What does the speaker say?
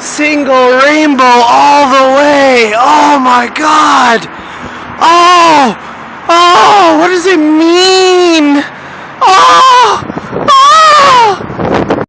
Single rainbow all the way. Oh my god. Oh! Oh! What does it mean?